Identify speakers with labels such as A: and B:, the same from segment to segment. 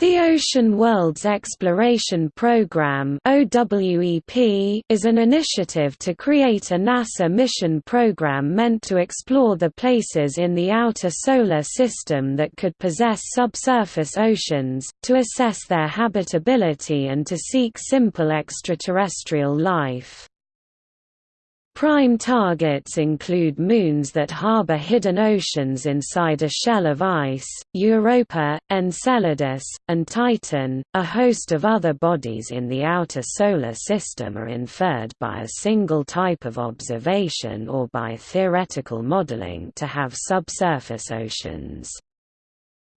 A: The Ocean Worlds Exploration Program is an initiative to create a NASA mission program meant to explore the places in the outer solar system that could possess subsurface oceans, to assess their habitability and to seek simple extraterrestrial life. Prime targets include moons that harbor hidden oceans inside a shell of ice, Europa, Enceladus, and Titan. A host of other bodies in the outer solar system are inferred by a single type of observation or by theoretical modeling to have subsurface oceans.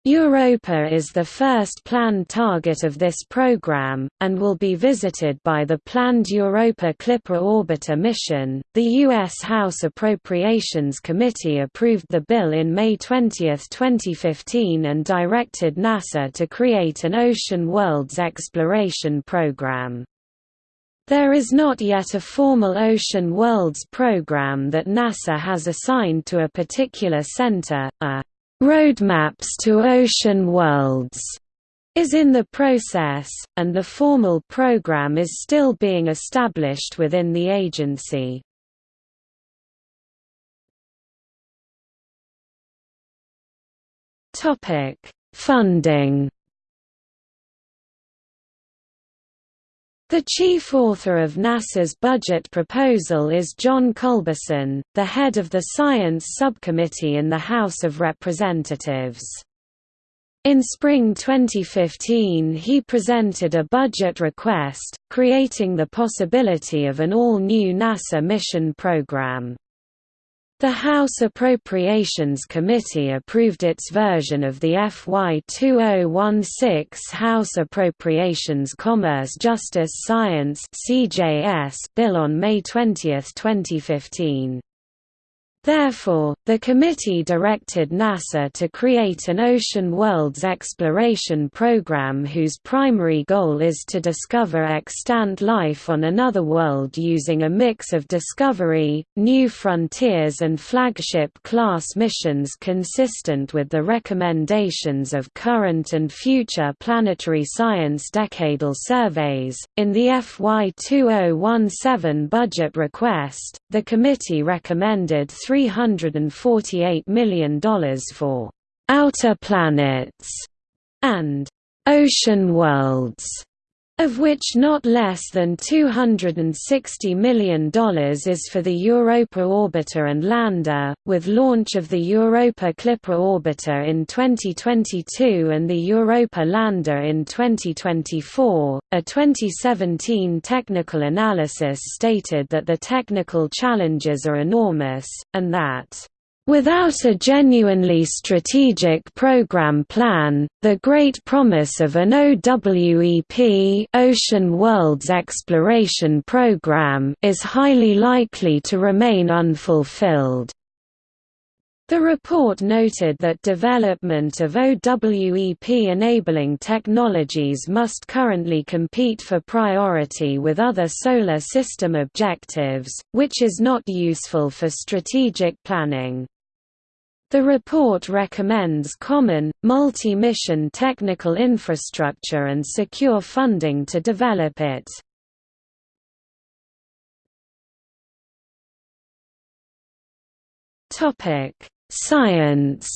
A: Europa is the first planned target of this program, and will be visited by the planned Europa Clipper orbiter mission. The U.S. House Appropriations Committee approved the bill in May 20, 2015, and directed NASA to create an Ocean Worlds exploration program. There is not yet a formal Ocean Worlds program that NASA has assigned to a particular center, a Roadmaps to Ocean Worlds is in the process, and the formal program is still being established within the agency. Funding The chief author of NASA's budget proposal is John Culberson, the head of the Science Subcommittee in the House of Representatives. In spring 2015 he presented a budget request, creating the possibility of an all-new NASA mission program. The House Appropriations Committee approved its version of the FY 2016 House Appropriations Commerce Justice Science bill on May 20, 2015. Therefore, the committee directed NASA to create an Ocean Worlds exploration program whose primary goal is to discover extant life on another world using a mix of discovery, new frontiers and flagship-class missions consistent with the recommendations of current and future planetary science decadal surveys. In the FY 2017 budget request, the committee recommended $348 million for «outer planets» and «ocean worlds» of which not less than $260 million is for the Europa Orbiter and Lander, with launch of the Europa Clipper Orbiter in 2022 and the Europa Lander in 2024. A 2017 technical analysis stated that the technical challenges are enormous, and that Without a genuinely strategic program plan, the great promise of an OWEP Ocean Worlds Exploration Program is highly likely to remain unfulfilled. The report noted that development of OWEP-enabling technologies must currently compete for priority with other solar system objectives, which is not useful for strategic planning. The report recommends common, multi-mission technical infrastructure and secure funding to develop it. Science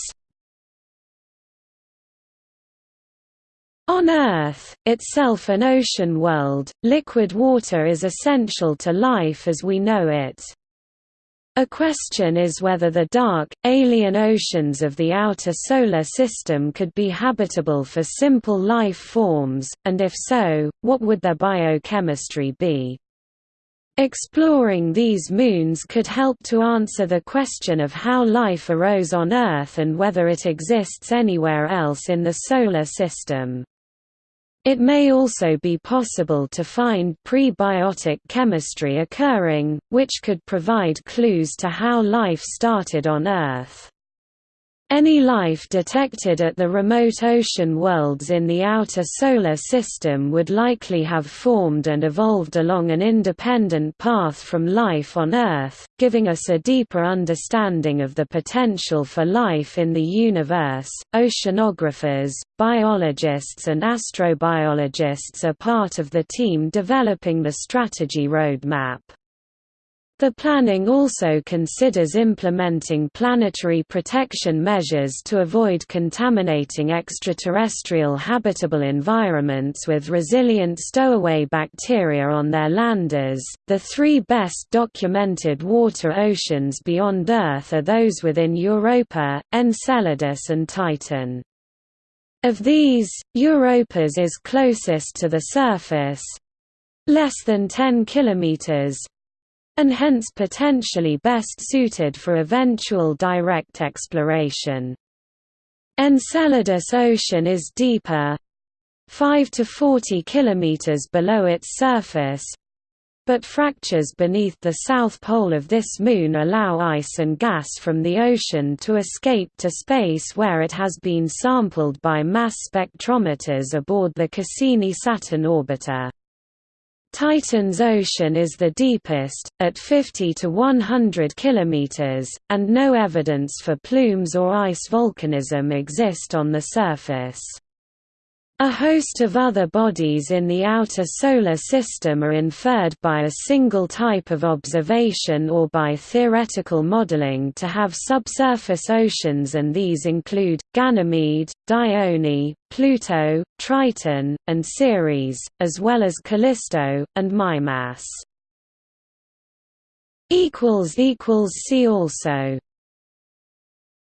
A: On Earth, itself an ocean world, liquid water is essential to life as we know it. A question is whether the dark, alien oceans of the outer solar system could be habitable for simple life forms, and if so, what would their biochemistry be? Exploring these moons could help to answer the question of how life arose on Earth and whether it exists anywhere else in the Solar System. It may also be possible to find prebiotic chemistry occurring, which could provide clues to how life started on Earth. Any life detected at the remote ocean worlds in the outer solar system would likely have formed and evolved along an independent path from life on Earth, giving us a deeper understanding of the potential for life in the universe. Oceanographers, biologists, and astrobiologists are part of the team developing the strategy roadmap. The planning also considers implementing planetary protection measures to avoid contaminating extraterrestrial habitable environments with resilient stowaway bacteria on their landers. The three best documented water oceans beyond Earth are those within Europa, Enceladus, and Titan. Of these, Europa's is closest to the surface less than 10 kilometers and hence potentially best suited for eventual direct exploration. Enceladus Ocean is deeper 5 to 40 km below its surface but fractures beneath the south pole of this moon allow ice and gas from the ocean to escape to space where it has been sampled by mass spectrometers aboard the Cassini-Saturn orbiter. Titan's ocean is the deepest, at 50 to 100 kilometers, and no evidence for plumes or ice volcanism exist on the surface. A host of other bodies in the outer solar system are inferred by a single type of observation or by theoretical modeling to have subsurface oceans and these include, Ganymede, Dione, Pluto, Triton, and Ceres, as well as Callisto, and Mimas. See also